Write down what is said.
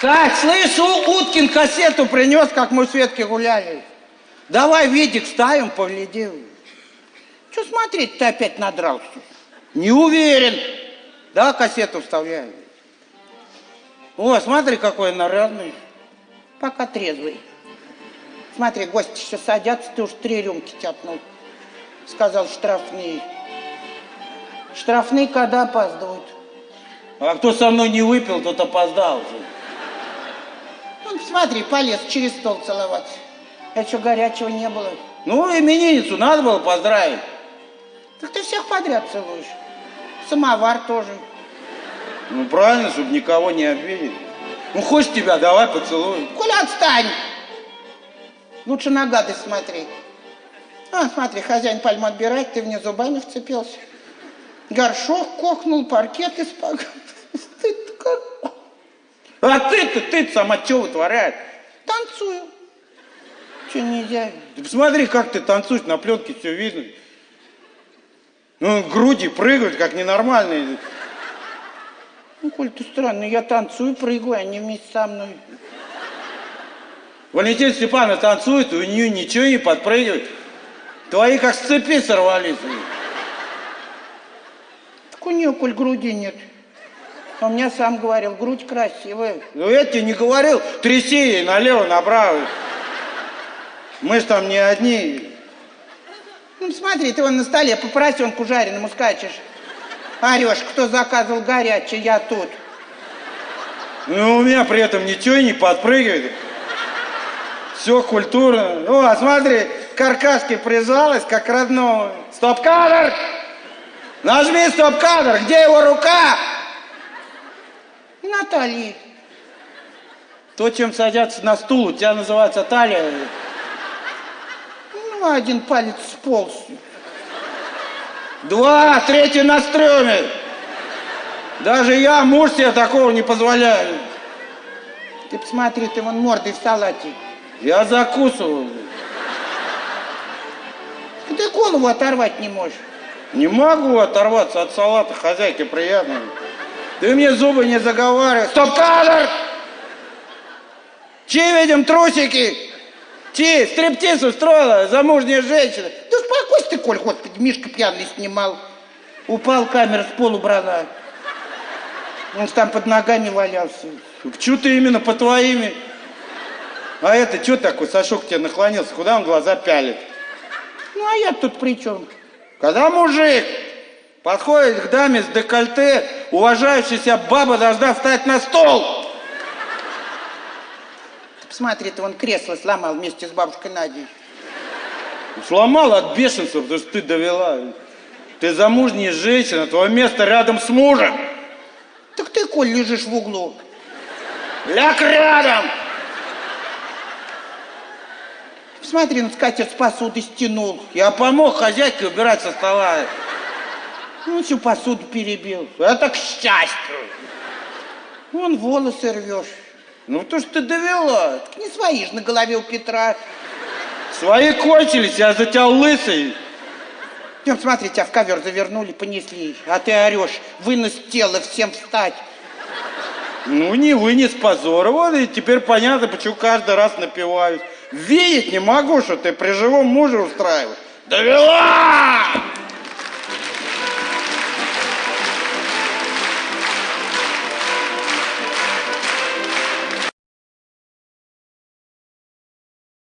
Так, слышь, У- Уткин кассету принес, как мы в Светке гуляли. Давай видик ставим, поглядим. Че смотреть, ты опять надрался? Не уверен. Да, кассету вставляю. О, смотри, какой нарядный. Пока трезвый. Смотри, гости еще садятся, ты уж три рюмки тяпнул. Сказал штрафные. Штрафные когда опаздывают? А кто со мной не выпил, тот опоздал уже. Смотри, полез через стол целоваться. А что, горячего не было? Ну, именинницу надо было поздравить. Так ты всех подряд целуешь. Самовар тоже. Ну, правильно, чтобы никого не обидеть. Ну, хочешь тебя, давай поцелуй. Коля, отстань! Лучше на гадость смотри. А, смотри, хозяин пальму отбирает, ты в нее зубами вцепился. Горшок кохнул, паркет испак. Ты как... А ты-то, ты сама что вытворяешь? Танцую. Че нельзя? Ты посмотри, как ты танцуешь, на пленке все видно. Ну, груди прыгают, как ненормальные. Ну, Коль, ты странный, я танцую, прыгаю, они вместе со мной. Валентин Степановна танцует, у нее ничего не подпрыгивает. Твои как с цепи сорвались. Так у нее, Коль, груди нет. А меня сам говорил, грудь красивая. Ну, я тебе не говорил, тряси ей налево, направо. Мы ж там не одни. Ну, смотри, ты вон на столе по поросенку жареному скачешь. Орешь, кто заказывал горячее, я тут. Ну, у меня при этом ничего не подпрыгивает. Все культурно. Ну, а смотри, к каркаске прижалась, как родного. Стоп-кадр! Нажми стоп-кадр, где его рука? Наталья. То, чем садятся на стул, у тебя называется талия. Ну, один палец сполз. Два, третий на стреме. Даже я, муж себе такого не позволяю. Ты посмотри, ты вон мордой в салате. Я закусываю. Ты голову оторвать не можешь. Не могу оторваться от салата, хозяйке приятно. Ты мне зубы не заговаривай. Стоп-кадр! Чи видим трусики? Чи, стриптиз устроила замужняя женщина. Да успокойся ты, Коль, господи, Мишка пьяный снимал. Упал, камера с полу брала. Он ж там под ногами валялся. Чё ты именно по твоими? А это что такой, Сашок тебе наклонился? Куда он глаза пялит? Ну, а я тут при чем? Когда мужик подходит к даме с декольте, уважающаяся баба должна встать на стол. Посмотри, ты вон кресло сломал вместе с бабушкой Надей. Сломал от бешенства, потому что ты довела. Ты замужняя женщина, твое место рядом с мужем. Так ты, Коль, лежишь в углу. Ляг рядом! Посмотри, на скатерть с посуды стянул. Я помог хозяйке убирать со стола. Ну, всю посуду перебил. Это к счастью. Вон волосы рвешь. Ну, то, что ты довела. Так не свои же на голове у Петра. Свои кончились, я за тебя лысый. Идем, смотри, тебя в ковер завернули, понесли. А ты орешь, вынос тело, всем встать. Ну, не вынес позора. Вот и теперь понятно, почему каждый раз напиваюсь. Видеть не могу, что ты при живом муже устраиваешь. Довела!